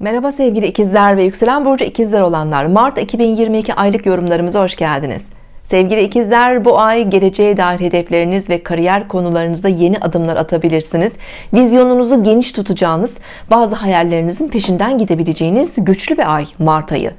Merhaba sevgili ikizler ve yükselen burcu ikizler olanlar. Mart 2022 aylık yorumlarımıza hoş geldiniz sevgili ikizler bu ay geleceğe dair hedefleriniz ve kariyer konularınızda yeni adımlar atabilirsiniz. Vizyonunuzu geniş tutacağınız bazı hayallerinizin peşinden gidebileceğiniz güçlü bir ay Mart ayı.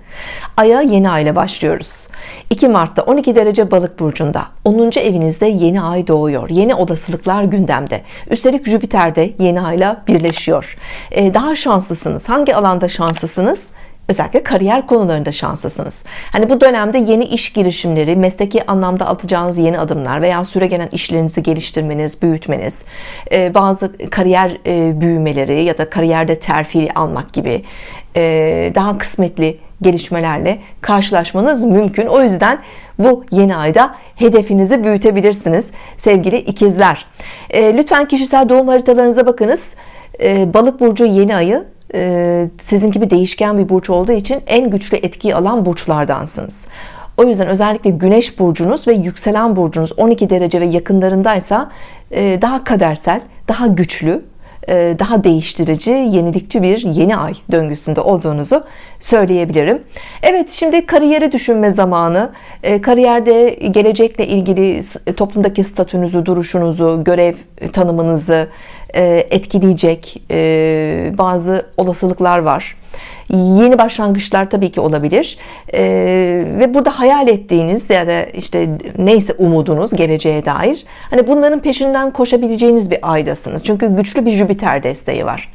Aya yeni ay ile başlıyoruz. 2 Mart'ta 12 derece balık burcunda. 10. evinizde yeni ay doğuyor. Yeni olasılıklar gündemde. Üstelik Jüpiter de yeni ayla birleşiyor. Ee, daha şanslısınız. Hangi alanda şanslısınız özellikle kariyer konularında şanslısınız. Hani bu dönemde yeni iş girişimleri mesleki anlamda atacağınız yeni adımlar veya süre gelen işlerinizi geliştirmeniz büyütmeniz e, bazı kariyer e, büyümeleri ya da kariyerde terfi almak gibi e, daha kısmetli gelişmelerle karşılaşmanız mümkün. O yüzden bu yeni ayda hedefinizi büyütebilirsiniz sevgili ikizler. Lütfen kişisel doğum haritalarınıza bakınız. Balık burcu yeni ayı sizin gibi değişken bir burç olduğu için en güçlü etkiyi alan burçlardansınız. O yüzden özellikle güneş burcunuz ve yükselen burcunuz 12 derece ve yakınlarındaysa e, daha kadersel daha güçlü daha değiştirici yenilikçi bir yeni ay döngüsünde olduğunuzu söyleyebilirim. Evet şimdi kariyeri düşünme zamanı. Kariyerde gelecekle ilgili toplumdaki statünüzü duruşunuzu görev tanımınızı e, etkileyecek e, bazı olasılıklar var yeni başlangıçlar tabii ki olabilir. Ee, ve burada hayal ettiğiniz ya da işte neyse umudunuz geleceğe dair hani bunların peşinden koşabileceğiniz bir aydasınız. Çünkü güçlü bir Jüpiter desteği var.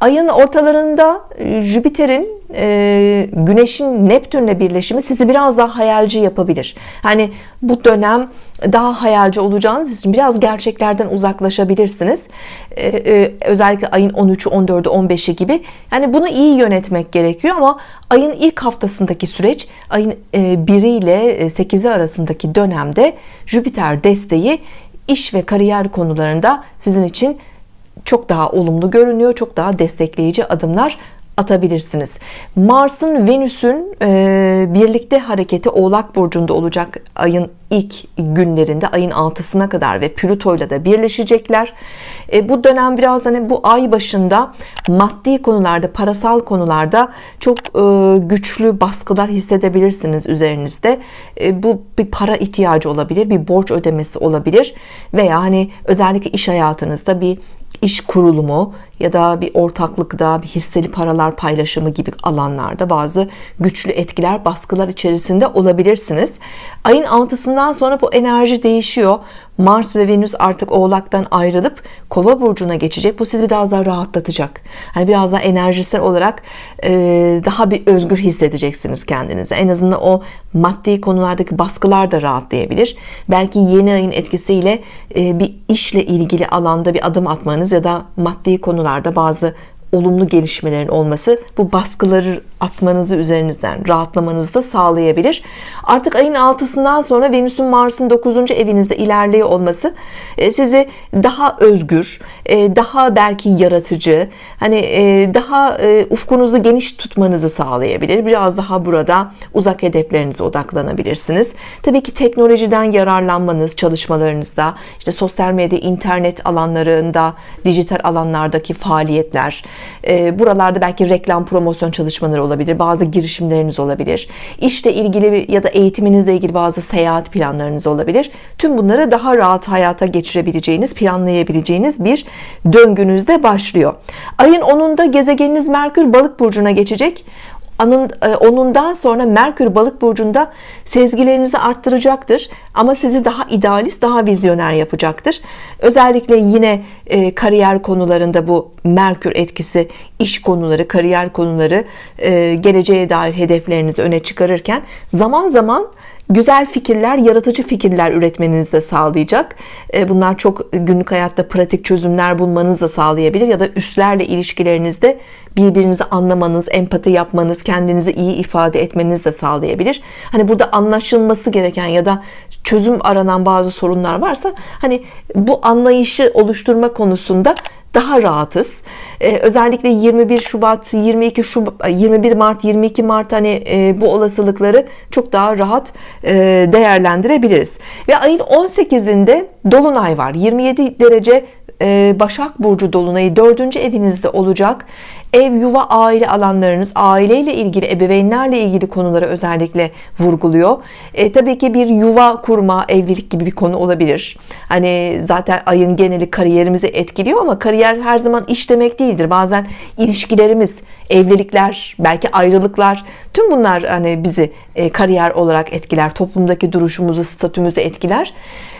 Ayın ortalarında e, Jüpiter'in e, Güneş'in Neptün'le birleşimi sizi biraz daha hayalci yapabilir. Hani bu dönem daha hayalci olacağınız için biraz gerçeklerden uzaklaşabilirsiniz. Ee, e, özellikle ayın 13'ü 14'ü 15'i gibi. Yani bunu iyi yönetmek gerekiyor ama ayın ilk haftasındaki süreç ayın 1 e, ile 8'i arasındaki dönemde Jüpiter desteği iş ve kariyer konularında sizin için çok daha olumlu görünüyor çok daha destekleyici adımlar atabilirsiniz. Mars'ın Venüs'ün e, birlikte hareketi Oğlak Burcu'nda olacak ayın ilk günlerinde ayın 6'sına kadar ve Plüto'yla da birleşecekler. E, bu dönem biraz hani bu ay başında maddi konularda parasal konularda çok e, güçlü baskılar hissedebilirsiniz üzerinizde. E, bu bir para ihtiyacı olabilir bir borç ödemesi olabilir veya hani özellikle iş hayatınızda bir iş kurulumu ya da bir ortaklıkta bir hisseli paralar paylaşımı gibi alanlarda bazı güçlü etkiler baskılar içerisinde olabilirsiniz. Ayın 6'sından sonra bu enerji değişiyor. Mars ve Venüs artık oğlaktan ayrılıp kova burcuna geçecek. Bu sizi biraz daha rahatlatacak. Hani biraz daha enerjisel olarak e, daha bir özgür hissedeceksiniz kendinizi en azından o maddi konulardaki baskılar da rahatlayabilir. Belki yeni ayın etkisiyle e, bir işle ilgili alanda bir adım atmanız ya da maddi konularda bazı olumlu gelişmelerin olması bu baskıları atmanızı üzerinizden rahatlamanızı da sağlayabilir artık ayın 6'sından sonra Venüs'ün Mars'ın 9. evinizde ilerliyor olması e, sizi daha özgür e, daha belki yaratıcı hani e, daha ufkunuzu geniş tutmanızı sağlayabilir biraz daha burada uzak hedeflerinize odaklanabilirsiniz Tabii ki teknolojiden yararlanmanız çalışmalarınızda işte sosyal medya internet alanlarında dijital alanlardaki faaliyetler buralarda belki reklam promosyon çalışmaları olabilir bazı girişimleriniz olabilir. İşle ilgili ya da eğitiminizle ilgili bazı seyahat planlarınız olabilir. Tüm bunları daha rahat hayata geçirebileceğiniz planlayabileceğiniz bir döngünüzde başlıyor. Ayın 10'unda gezegeniniz Merkür balık burcuna geçecek. e, onundan sonra Merkür balık burcunda sezgilerinizi arttıracaktır ama sizi daha idealist daha vizyoner yapacaktır. Özellikle yine e, kariyer konularında bu Merkür etkisi iş konuları kariyer konuları e, geleceğe dair hedeflerinizi öne çıkarırken zaman zaman güzel fikirler yaratıcı fikirler üretmenizi de sağlayacak. E, bunlar çok günlük hayatta pratik çözümler bulmanızı da sağlayabilir ya da üstlerle ilişkilerinizde birbirinizi anlamanız empati yapmanız kendinizi iyi ifade etmeniz de sağlayabilir. Hani burada anlaşılması gereken ya da çözüm aranan bazı sorunlar varsa hani bu anlayışı oluşturma konusunda daha rahatız. Ee, özellikle 21 Şubat 22 Şubat 21 Mart 22 Mart hani e, bu olasılıkları çok daha rahat e, değerlendirebiliriz. Ve ayın 18'inde Dolunay var. 27 derece Başak Burcu Dolunay'ı dördüncü evinizde olacak. Ev yuva aile alanlarınız aileyle ilgili ebeveynlerle ilgili konuları özellikle vurguluyor. E, tabii ki bir yuva kurma evlilik gibi bir konu olabilir. Hani zaten ayın geneli kariyerimizi etkiliyor ama kariyer her zaman iş demek değildir. Bazen ilişkilerimiz evlilikler belki ayrılıklar tüm bunlar hani bizi e, kariyer olarak etkiler. Toplumdaki duruşumuzu statümüzü etkiler. e,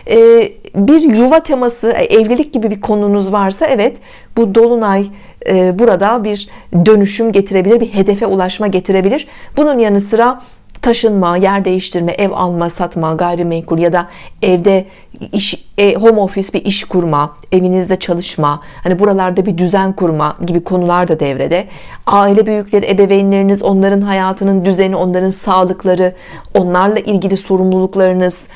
bir yuva teması e, evlilik gibi bir konunuz varsa evet bu dolunay e, burada bir dönüşüm getirebilir bir hedefe ulaşma getirebilir bunun yanı sıra taşınma, yer değiştirme, ev alma, satma, gayrimenkul ya da evde iş, e, home office bir iş kurma, evinizde çalışma, hani buralarda bir düzen kurma gibi konular da devrede. Aile büyükleri, ebeveynleriniz, onların hayatının düzeni, onların sağlıkları, onlarla ilgili sorumluluklarınız,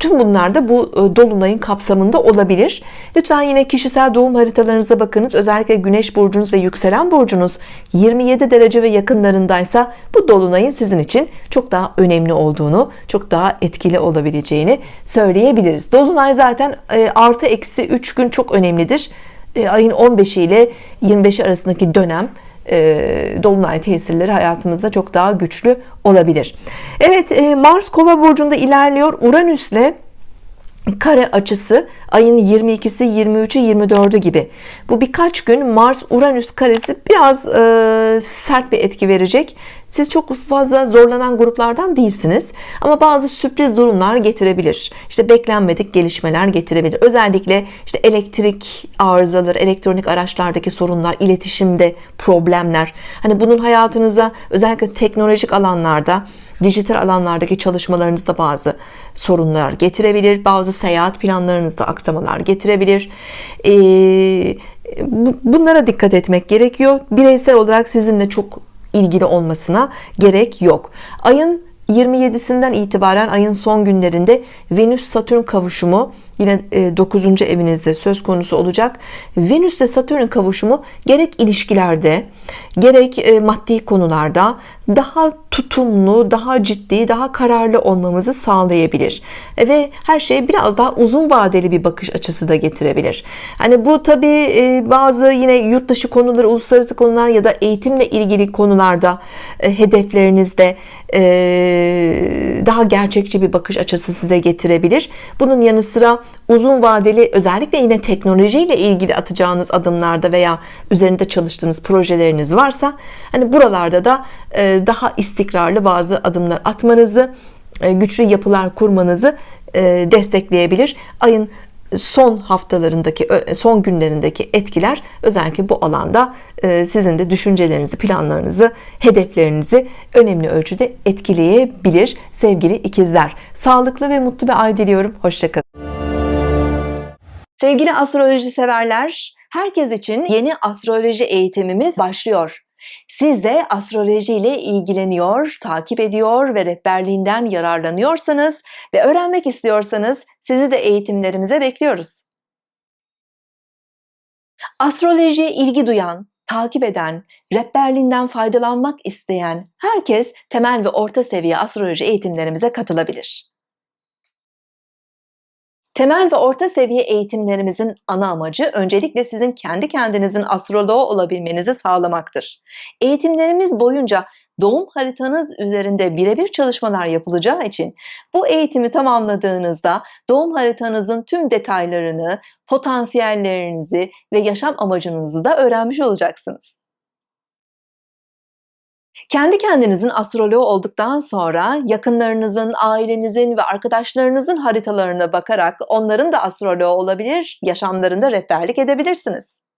Tüm bunlar da bu e, dolunayın kapsamında olabilir. Lütfen yine kişisel doğum haritalarınıza bakınız. Özellikle Güneş burcunuz ve yükselen burcunuz 27 derece ve yakınlarındaysa bu dolunayın sizin için çok daha önemli olduğunu, çok daha etkili olabileceğini söyleyebiliriz. Dolunay zaten e, artı eksi 3 gün çok önemlidir. E, ayın 15 ile 25 arasındaki dönem dolunay tesirleri hayatımızda çok daha güçlü olabilir. Evet e, Mars kova burcunda ilerliyor. Uranüs'le kare açısı ayın 22'si 23'ü 24'ü gibi. Bu birkaç gün Mars Uranüs karesi biraz e, sert bir etki verecek. Siz çok fazla zorlanan gruplardan değilsiniz. Ama bazı sürpriz durumlar getirebilir. İşte beklenmedik gelişmeler getirebilir. Özellikle işte elektrik arızaları elektronik araçlardaki sorunlar iletişimde problemler. Hani bunun hayatınıza özellikle teknolojik alanlarda dijital alanlardaki çalışmalarınızda bazı sorunlar getirebilir. Bazı seyahat planlarınızda aksamalar getirebilir. Ee, bunlara dikkat etmek gerekiyor. Bireysel olarak sizinle çok ilgili olmasına gerek yok. Ayın 27'sinden itibaren ayın son günlerinde Venüs Satürn kavuşumu yine 9. E, evinizde söz konusu olacak. Venüs ile Satürn kavuşumu gerek ilişkilerde gerek e, maddi konularda daha tutumlu daha ciddi daha kararlı olmamızı sağlayabilir. E, ve her şey biraz daha uzun vadeli bir bakış açısı da getirebilir. Hani bu tabi bazı yine yurt dışı konuları uluslararası konular ya da eğitimle ilgili konularda hedeflerinizde daha gerçekçi bir bakış açısı size getirebilir. Bunun yanı sıra uzun vadeli özellikle yine teknolojiyle ilgili atacağınız adımlarda veya üzerinde çalıştığınız projeleriniz varsa hani buralarda da e, daha istikrarlı bazı adımlar atmanızı e, güçlü yapılar kurmanızı e, destekleyebilir. Ayın son haftalarındaki son günlerindeki etkiler özellikle bu alanda sizin de düşüncelerinizi planlarınızı hedeflerinizi önemli ölçüde etkileyebilir sevgili ikizler. Sağlıklı ve mutlu bir ay diliyorum. Hoşçakalın. Sevgili astroloji severler, herkes için yeni astroloji eğitimimiz başlıyor. Siz de astroloji ile ilgileniyor, takip ediyor ve rehberliğinden yararlanıyorsanız ve öğrenmek istiyorsanız sizi de eğitimlerimize bekliyoruz. Astrolojiye ilgi duyan, takip eden, rehberliğinden faydalanmak isteyen herkes temel ve orta seviye astroloji eğitimlerimize katılabilir. Temel ve orta seviye eğitimlerimizin ana amacı öncelikle sizin kendi kendinizin astroloğu olabilmenizi sağlamaktır. Eğitimlerimiz boyunca doğum haritanız üzerinde birebir çalışmalar yapılacağı için bu eğitimi tamamladığınızda doğum haritanızın tüm detaylarını, potansiyellerinizi ve yaşam amacınızı da öğrenmiş olacaksınız. Kendi kendinizin astroloğu olduktan sonra yakınlarınızın, ailenizin ve arkadaşlarınızın haritalarına bakarak onların da astroloğu olabilir, yaşamlarında rehberlik edebilirsiniz.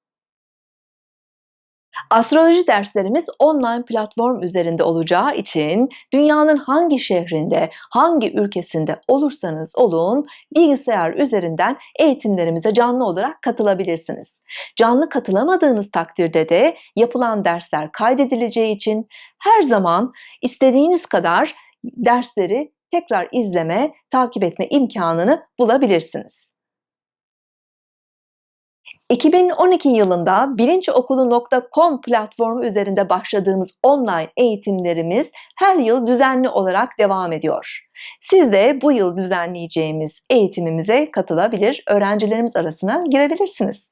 Astroloji derslerimiz online platform üzerinde olacağı için dünyanın hangi şehrinde, hangi ülkesinde olursanız olun bilgisayar üzerinden eğitimlerimize canlı olarak katılabilirsiniz. Canlı katılamadığınız takdirde de yapılan dersler kaydedileceği için her zaman istediğiniz kadar dersleri tekrar izleme, takip etme imkanını bulabilirsiniz. 2012 yılında bilinçokulu.com platformu üzerinde başladığımız online eğitimlerimiz her yıl düzenli olarak devam ediyor. Siz de bu yıl düzenleyeceğimiz eğitimimize katılabilir, öğrencilerimiz arasına girebilirsiniz.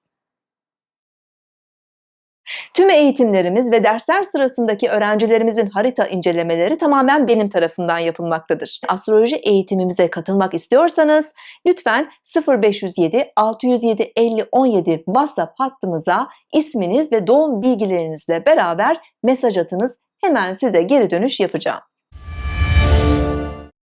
Tüm eğitimlerimiz ve dersler sırasındaki öğrencilerimizin harita incelemeleri tamamen benim tarafından yapılmaktadır. Astroloji eğitimimize katılmak istiyorsanız lütfen 0507 607 50 17 WhatsApp hattımıza isminiz ve doğum bilgilerinizle beraber mesaj atınız. Hemen size geri dönüş yapacağım.